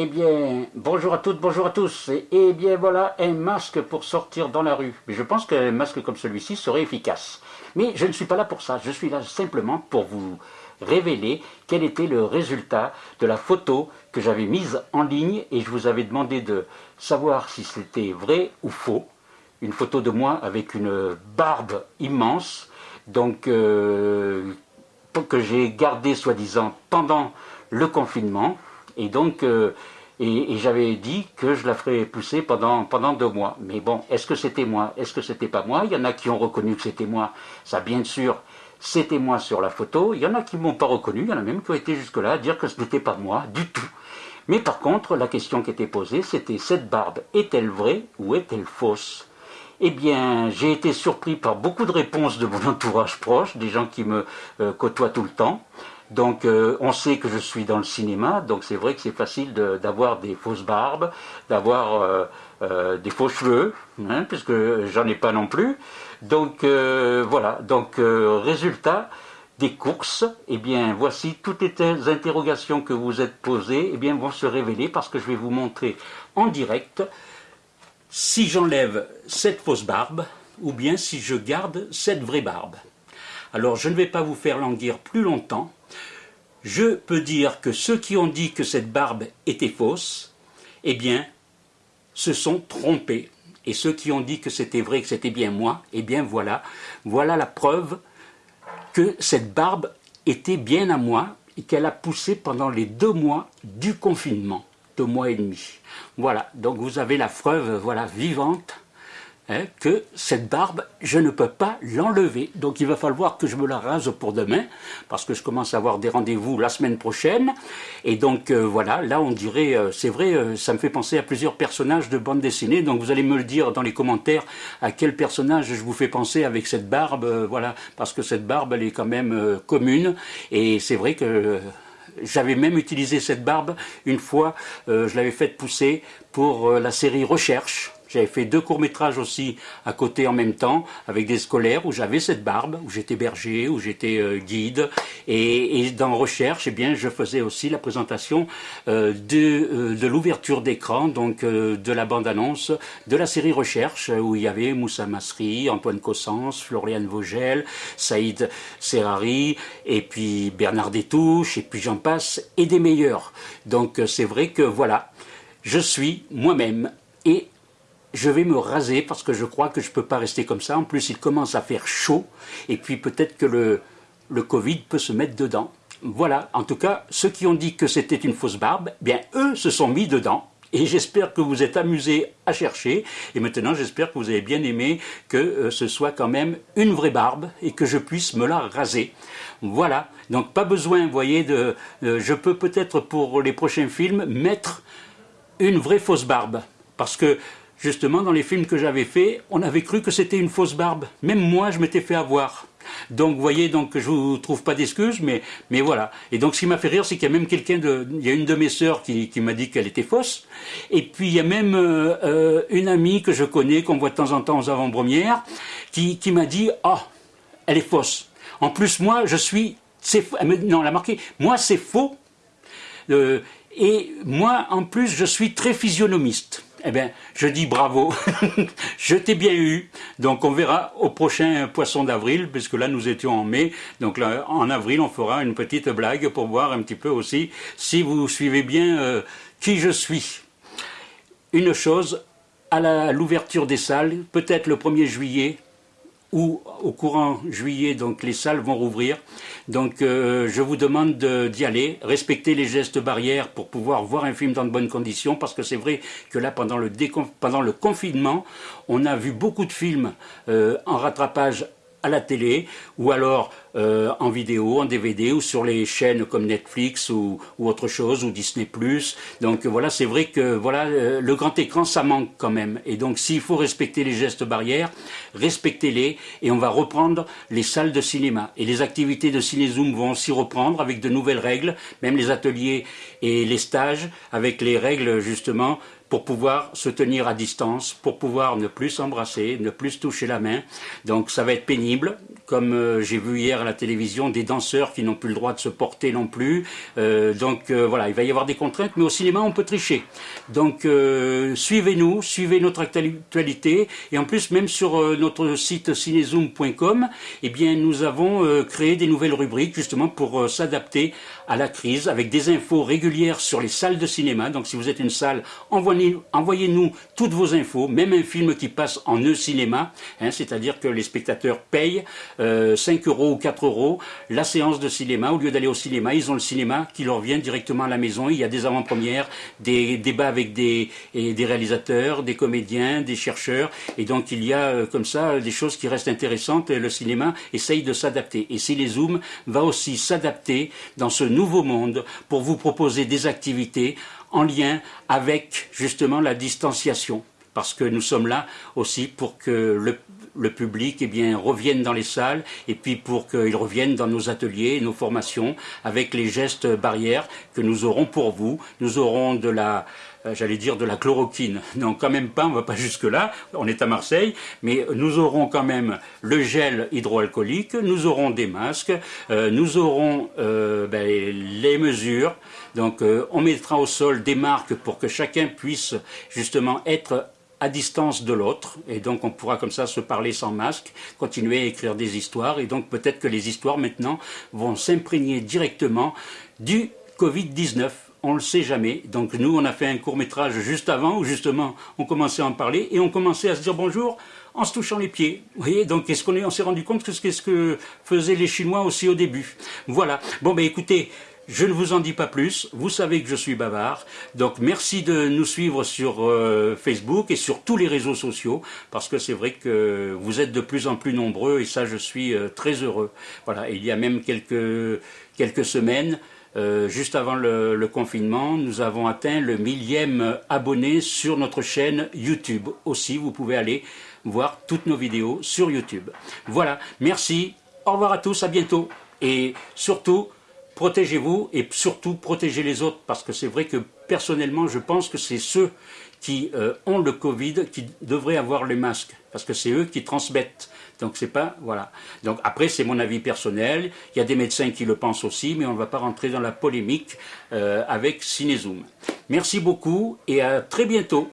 Eh bien, bonjour à toutes, bonjour à tous. Eh bien voilà, un masque pour sortir dans la rue. Mais je pense qu'un masque comme celui-ci serait efficace. Mais je ne suis pas là pour ça, je suis là simplement pour vous révéler quel était le résultat de la photo que j'avais mise en ligne et je vous avais demandé de savoir si c'était vrai ou faux. Une photo de moi avec une barbe immense, donc euh, que j'ai gardée soi-disant pendant le confinement. Et donc, euh, et, j'avais dit que je la ferais pousser pendant, pendant deux mois. Mais bon, est-ce que c'était moi? Est-ce que c'était pas moi? Il y en a qui ont reconnu que c'était moi. Ça, bien sûr, c'était moi sur la photo. Il y en a qui m'ont pas reconnu. Il y en a même qui ont été jusque-là à dire que ce n'était pas moi du tout. Mais par contre, la question qui était posée, c'était cette barbe, est-elle vraie ou est-elle fausse? Eh bien, j'ai été surpris par beaucoup de réponses de mon entourage proche, des gens qui me euh, côtoient tout le temps. Donc euh, on sait que je suis dans le cinéma, donc c'est vrai que c'est facile d'avoir des fausses barbes, d'avoir euh, euh, des faux cheveux, hein, puisque j'en ai pas non plus. Donc voilà, donc résultat des courses, eh bien voici toutes les interrogations que vous êtes posées, eh bien vont se révéler parce que je vais vous montrer en direct si j'enlève cette fausse barbe ou bien si je garde cette vraie barbe. Alors je ne vais pas vous faire languir plus longtemps, je peux dire que ceux qui ont dit que cette barbe était fausse, eh bien, se sont trompés. Et ceux qui ont dit que c'était vrai, que c'était bien moi, eh bien voilà, voilà la preuve que cette barbe était bien à moi et qu'elle a poussé pendant les deux mois du confinement, deux mois et demi. Voilà, donc vous avez la preuve voilà, vivante Hein, que cette barbe, je ne peux pas l'enlever. Donc il va falloir que je me la rase pour demain, parce que je commence à avoir des rendez-vous la semaine prochaine. Et donc euh, voilà, là on dirait, euh, c'est vrai, euh, ça me fait penser à plusieurs personnages de bande dessinée. Donc vous allez me le dire dans les commentaires à quel personnage je vous fais penser avec cette barbe. voilà, parce que cette barbe, elle est quand même commune. Et c'est vrai que... J'avais même utilisé cette barbe une fois, je l'avais faite pousser pour la série Recherche, j'avais fait deux courts-métrages aussi à côté en même temps, avec des scolaires où j'avais cette barbe, où j'étais berger, où j'étais euh, guide. Et, dans Recherche, eh bien, je faisais aussi la présentation euh, de, euh, de l'ouverture d'écran, donc de la bande-annonce de la série Recherche, où il y avait Moussa Masri, Antoine Cossens, Floriane Vogel, Saïd Serrari, et puis Bernard Détouche, et puis j'en passe, et des meilleurs. Donc c'est vrai que voilà, je suis moi-même et je vais me raser parce que je crois que je ne peux pas rester comme ça. En plus, il commence à faire chaud et puis peut-être que le, le Covid peut se mettre dedans. Voilà, en tout cas, ceux qui ont dit que c'était une fausse barbe, bien eux se sont mis dedans. Et j'espère que vous êtes amusés à chercher. Et maintenant, j'espère que vous avez bien aimé que euh, ce soit quand même une vraie barbe et que je puisse me la raser. Voilà. Donc, pas besoin, vous voyez, de... Euh, je peux peut-être pour les prochains films mettre une vraie fausse barbe. Parce que justement, dans les films que j'avais faits, on avait cru que c'était une fausse barbe. Même moi, je m'étais fait avoir. Donc, vous voyez, donc, je vous trouve pas d'excuses, mais, mais voilà. Et donc, ce qui m'a fait rire, c'est qu'il y a même quelqu'un il y a une de mes sœurs qui, qui m'a dit qu'elle était fausse. Et puis, il y a même euh, euh, une amie que je connais, qu'on voit de temps en temps aux avant-premières, qui, qui m'a dit, ah, oh, elle est fausse. En plus, moi, je suis, c'est, non, elle a marqué, moi, c'est faux. Euh, et moi, en plus, je suis très physionomiste. Eh bien, je dis bravo, je t'ai bien eu. Donc on verra au prochain poisson d'avril, puisque là nous étions en mai. Donc là, en avril, on fera une petite blague pour voir un petit peu aussi si vous suivez bien euh, qui je suis. Une chose, à l'ouverture des salles, peut-être le 1er juillet, ou au courant juillet, donc les salles vont rouvrir. Donc euh, je vous demande d'y aller, respecter les gestes barrières pour pouvoir voir un film dans de bonnes conditions, parce que c'est vrai que là, pendant le, confinement, on a vu beaucoup de films euh, en rattrapage à la télé ou alors euh, en vidéo, en DVD ou sur les chaînes comme Netflix ou, autre chose ou Disney+. Donc voilà, c'est vrai que voilà euh, le grand écran ça manque quand même. Et donc s'il faut respecter les gestes barrières, respectez-les et on va reprendre les salles de cinéma et les activités de ciné-zoom vont aussi reprendre avec de nouvelles règles, même les ateliers et les stages avec les règles justement pour pouvoir se tenir à distance, pour pouvoir ne plus s'embrasser, ne plus toucher la main. Donc ça va être pénible, comme euh, j'ai vu hier à la télévision, des danseurs qui n'ont plus le droit de se porter non plus. Euh, donc euh, voilà, il va y avoir des contraintes, mais au cinéma on peut tricher. Donc suivez-nous, suivez notre actualité, et en plus même sur notre site cinezoom.com, eh bien nous avons créé des nouvelles rubriques justement pour s'adapter à la crise, avec des infos régulières sur les salles de cinéma. Donc si vous êtes une salle, envoyez-nous toutes vos infos, même un film qui passe en e-cinéma, hein, c'est-à-dire que les spectateurs payent 5 euh, euros ou 4 euros la séance de cinéma. Au lieu d'aller au cinéma, ils ont le cinéma qui leur vient directement à la maison. Il y a des avant-premières, des débats avec des, des réalisateurs, des comédiens, des chercheurs. Et donc il y a euh, comme ça des choses qui restent intéressantes. Le cinéma essaye de s'adapter. Et si les Zooms va aussi s'adapter dans ce nouveau monde pour vous proposer des activités en lien avec justement la distanciation parce que nous sommes là aussi pour que le, public eh bien, revienne dans les salles et puis pour qu'il revienne dans nos ateliers, nos formations, avec les gestes barrières que nous aurons pour vous. Nous aurons de la, j'allais dire de la chloroquine. Non, quand même pas, on va pas jusque-là, on est à Marseille, mais nous aurons quand même le gel hydroalcoolique, nous aurons des masques, euh, nous aurons euh, ben, les mesures, donc on mettra au sol des marques pour que chacun puisse justement être à distance de l'autre, et donc on pourra comme ça se parler sans masque, continuer à écrire des histoires, et donc peut-être que les histoires maintenant vont s'imprégner directement du Covid-19. On ne le sait jamais. Donc nous, on a fait un court métrage juste avant, où justement on commençait à en parler, et on commençait à se dire bonjour en se touchant les pieds. Vous voyez, donc qu'est-ce qu'on est, on s'est rendu compte que c'est ce que faisaient les Chinois aussi au début? Voilà. Bon, ben écoutez, je ne vous en dis pas plus, vous savez que je suis bavard, donc merci de nous suivre sur euh, Facebook et sur tous les réseaux sociaux, parce que c'est vrai que vous êtes de plus en plus nombreux et ça je suis euh, très heureux. Voilà, il y a même quelques, quelques semaines, euh, juste avant le, le, confinement, nous avons atteint le millième abonné sur notre chaîne YouTube. Aussi, vous pouvez aller voir toutes nos vidéos sur YouTube. Voilà, merci, au revoir à tous, à bientôt, et surtout, protégez-vous et surtout protégez les autres parce que c'est vrai que personnellement je pense que c'est ceux qui euh, ont le Covid qui devraient avoir les masques parce que c'est eux qui transmettent. Donc c'est pas voilà. Donc après c'est mon avis personnel. Il y a des médecins qui le pensent aussi, mais on ne va pas rentrer dans la polémique euh, avec Cinezoom. Merci beaucoup et à très bientôt.